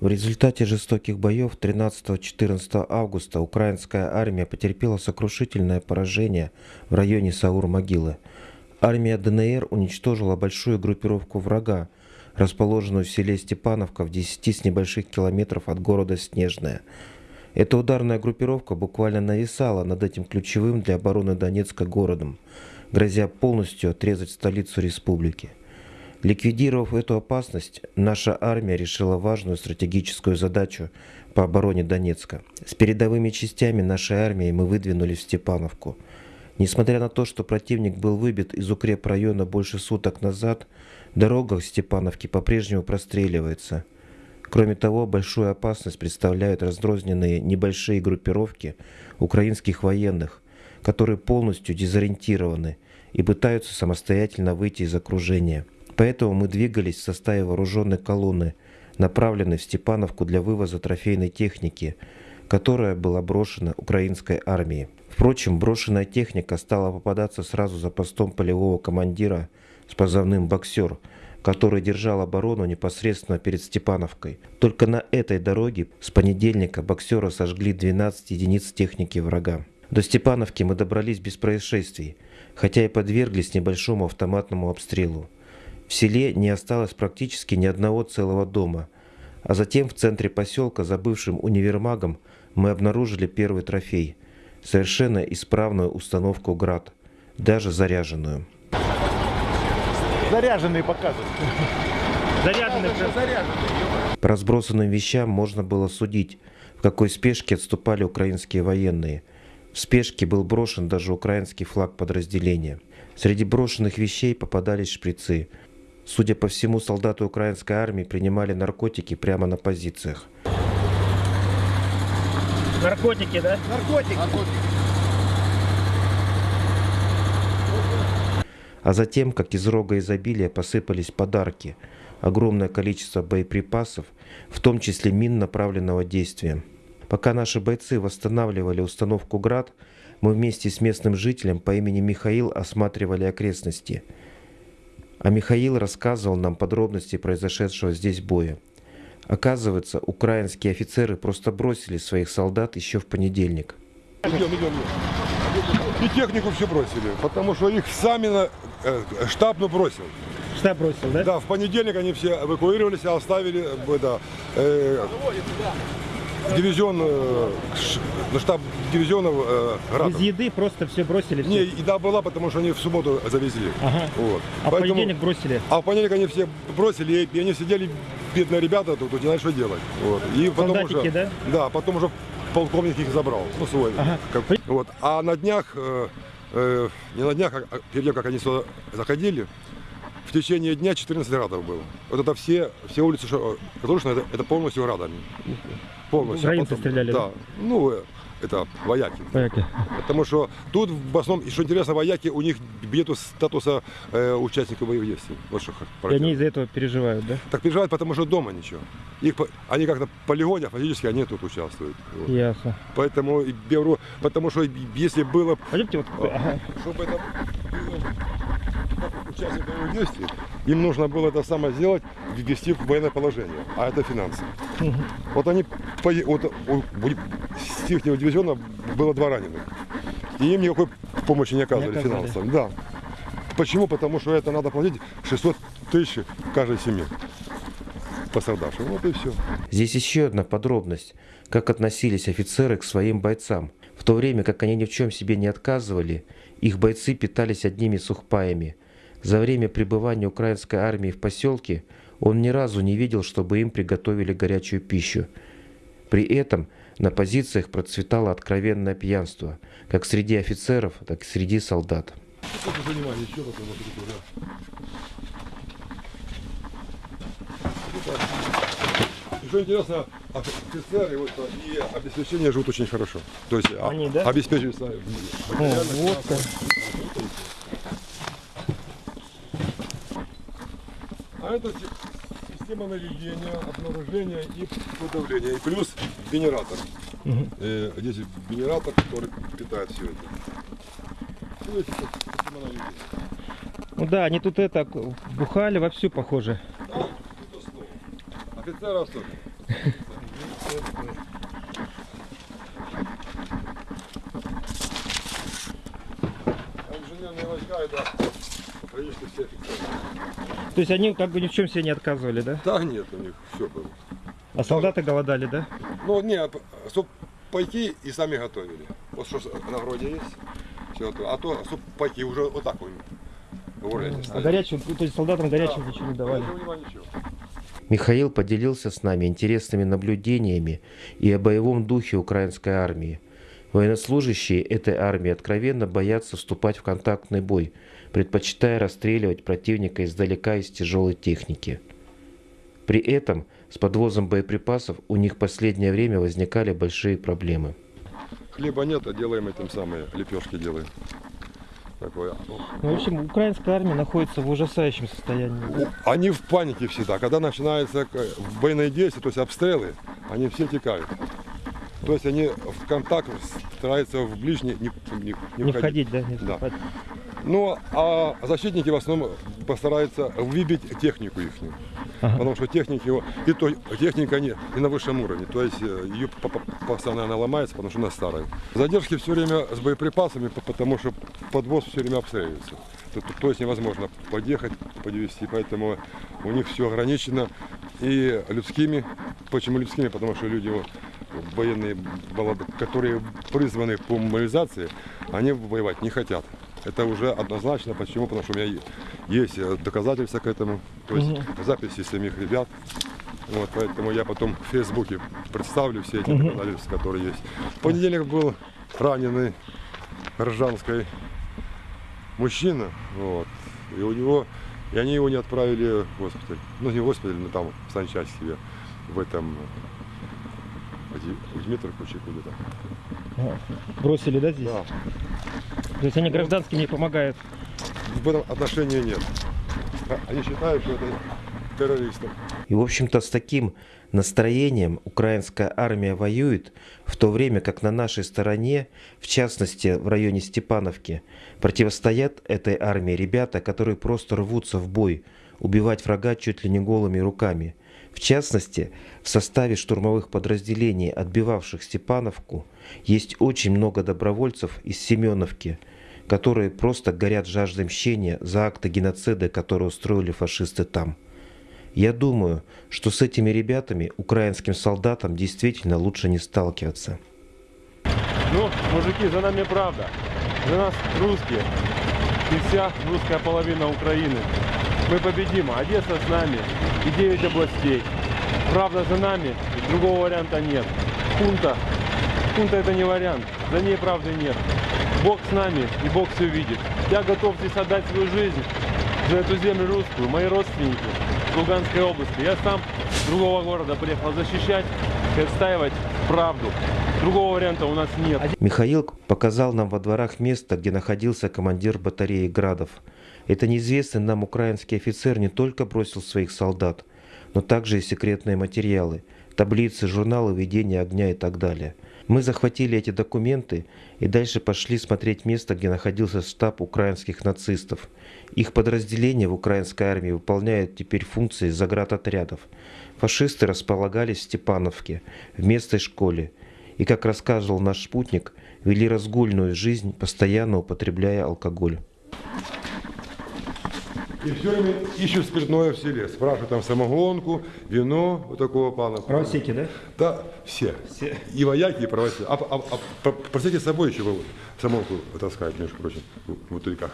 В результате жестоких боев 13-14 августа украинская армия потерпела сокрушительное поражение в районе Саур-Могилы. Армия ДНР уничтожила большую группировку врага, расположенную в селе Степановка в 10 с небольших километров от города Снежная. Эта ударная группировка буквально нависала над этим ключевым для обороны Донецка городом, грозя полностью отрезать столицу республики. Ликвидировав эту опасность, наша армия решила важную стратегическую задачу по обороне Донецка. С передовыми частями нашей армии мы выдвинулись в Степановку. Несмотря на то, что противник был выбит из укрепрайона больше суток назад, дорога в Степановке по-прежнему простреливается. Кроме того, большую опасность представляют раздрозненные небольшие группировки украинских военных, которые полностью дезориентированы и пытаются самостоятельно выйти из окружения. Поэтому мы двигались в составе вооруженной колонны, направленной в Степановку для вывоза трофейной техники, которая была брошена украинской армией. Впрочем, брошенная техника стала попадаться сразу за постом полевого командира с позывным «Боксер», который держал оборону непосредственно перед Степановкой. Только на этой дороге с понедельника боксера сожгли 12 единиц техники врага. До Степановки мы добрались без происшествий, хотя и подверглись небольшому автоматному обстрелу. В селе не осталось практически ни одного целого дома. А затем в центре поселка за бывшим универмагом мы обнаружили первый трофей – совершенно исправную установку «Град», даже заряженную. Заряженные показывают. Заряженный прям. По разбросанным вещам можно было судить, в какой спешке отступали украинские военные. В спешке был брошен даже украинский флаг подразделения. Среди брошенных вещей попадались шприцы – Судя по всему, солдаты украинской армии принимали наркотики прямо на позициях. Наркотики, да? Наркотики. А затем, как из рога изобилия, посыпались подарки. Огромное количество боеприпасов, в том числе мин направленного действия. Пока наши бойцы восстанавливали установку «Град», мы вместе с местным жителем по имени Михаил осматривали окрестности – а Михаил рассказывал нам подробности произошедшего здесь боя. Оказывается, украинские офицеры просто бросили своих солдат еще в понедельник. Идем, идем, идем. И технику все бросили, потому что их сами на, э, штаб ну, бросил. Штаб бросил, да? Да, в понедельник они все эвакуировались, а оставили э, да, э, дивизион, э, на штаб дивизионов э, Градов. Без еды просто все бросили. Не, Все. еда была, потому что они в субботу завезли. Ага. Вот. А в Поэтому- понедельник бросили. А в понедельник они все бросили, и они сидели, бедные ребята, тут, тут не знали, что делать. Вот. И потом Солдатики, уже, да? Да, потом уже полковник их забрал, ну свой. Ага. Как- вот. А на днях, э, э, не на днях, а перед тем, как они сюда заходили, в течение дня 14 градов было. Вот это все, все улицы, что- Катушина, это, это полностью градами. Полностью. А Украинцы стреляли, Да. Ну, это вояки. Понятно. Потому что тут в основном, и что интересно, вояки, у них нету статуса э, участников боевых действий. Вот что И они из-за этого переживают, да? Так переживают, потому что дома ничего. Их, они как на полигоне, а фактически они тут участвуют. Вот. Ясно. Поэтому беру, потому что если было, Пойдемте вот. Ага. чтобы это было участие боевых действий, им нужно было это самое сделать, ввести в военное положение, а это финансы. Вот они, по- вот у- с их дивизиона было два раненых, и им никакой помощи не оказывали, оказали. финансово. Да. Почему? Потому что это надо платить 600 тысяч каждой семье пострадавшим. Вот и все. Здесь еще одна подробность, как относились офицеры к своим бойцам. В то время как они ни в чем себе не отказывали, их бойцы питались одними сухпаями. За время пребывания украинской армии в поселке он ни разу не видел, чтобы им приготовили горячую пищу. При этом на позициях процветало откровенное пьянство, как среди офицеров, так и среди солдат. Что интересно, офицеры вот, и обеспечение живут очень хорошо. То есть а- Они, да? обеспечиваются О, вот как. А это си- система наведения, обнаружения и подавления. И плюс генератор. Э, здесь генератор, который питает все это. Ну, это система наведения. Ну да, они тут это бухали вовсю, похоже. Да. Офицеры особенно. Инженерные войска, это практически все офицеры. То есть они как бы ни в чем себе не отказывали, да? Да нет, у них все было. А солдаты голодали, да? Ну, не, чтобы пойти и сами готовили. Вот что на городе есть, все готово. А то, чтобы пойти уже вот так вот. городе А горячего, то есть солдатам горячего ничего не давали. Ничего. Михаил поделился с нами интересными наблюдениями и о боевом духе украинской армии. Военнослужащие этой армии откровенно боятся вступать в контактный бой, предпочитая расстреливать противника издалека из тяжелой техники. При этом с подвозом боеприпасов у них в последнее время возникали большие проблемы. Хлеба нет, а делаем этим самые лепешки делаем. Такое. Ну, в общем, украинская армия находится в ужасающем состоянии. Они в панике всегда. Когда начинается э, боевые действия, то есть обстрелы, они все текают. То есть они в контакт стараются в ближний не, не, не Не входить. входить, да? Не Да. вступать. Ну, а защитники в основном постараются выбить технику их. Ага. Потому что техники, его- и то техника не, не на высшем уровне. То есть э, ее по- по- постоянно она ломается, потому что она старая. Задержки все время с боеприпасами, по- потому что подвоз все время обстреливается. То, то- то есть невозможно подъехать, подвести, поэтому у них все ограничено и людскими. Почему людскими? Потому что люди вот, военные, молодые, которые призваны по мобилизации, они воевать не хотят. Это уже однозначно. Почему? Потому что у меня есть э, доказательства к этому. То есть Мгм. записи самих ребят. Вот, поэтому я потом в Фейсбуке представлю все эти Мгм. доказательства, которые есть. В понедельник был раненый Ржанской мужчина. Вот, и у него, и они его не отправили в госпиталь. Ну, не в госпиталь, но там, в санчасть себе, в этом, в Дмитровку, куда-то. Ага. Бросили, да, здесь? Да, То есть они гражданским не помогают. в этом отношении нет. А- Они считают, что это террористы. И, в общем-то, с таким настроением украинская армия воюет, в то время как на нашей стороне, в частности в районе Степановки, противостоят этой армии ребята, которые просто рвутся в бой, убивать врага чуть ли не голыми руками. В частности, в составе штурмовых подразделений, отбивавших Степановку, есть очень много добровольцев из Семеновки, которые просто горят жаждой мщения за акты геноцида, которые устроили фашисты там. Я думаю, что с этими ребятами, украинским солдатам, действительно лучше не сталкиваться. Ну, мужики, за нами правда. За нас русские. И вся русская половина Украины. Мы победим. Одесса с нами. И 9 областей. Правда за нами. Другого варианта нет. Хунта. Хунта это не вариант. За ней правды нет. Бог с нами. И Бог все видит. Я готов здесь отдать свою жизнь за эту землю русскую. Мои родственники в Луганской области. Я сам другого города приехал защищать и отстаивать правду. Другого варианта у нас нет. Михаил показал нам во дворах место, где находился командир батареи Градов. Это неизвестный нам украинский офицер не только бросил своих солдат, но также и секретные материалы, таблицы, журналы ведения огня и так далее. Мы захватили эти документы и дальше пошли смотреть место, где находился штаб украинских нацистов. Их подразделение в украинской армии выполняет теперь функции заградотрядов. Фашисты располагались в Степановке, в местной школе, и, как рассказывал наш спутник, вели разгульную жизнь, постоянно употребляя алкоголь. И все время ищут спиртное в селе. Спрашивают там самогонку, вино вот такого плана. Правосеки, да? Да, все. Все. И вояки, и правосеки. А, а, а, про- простите, с собой еще вы самогонку таскают, между прочим, в бутыльках.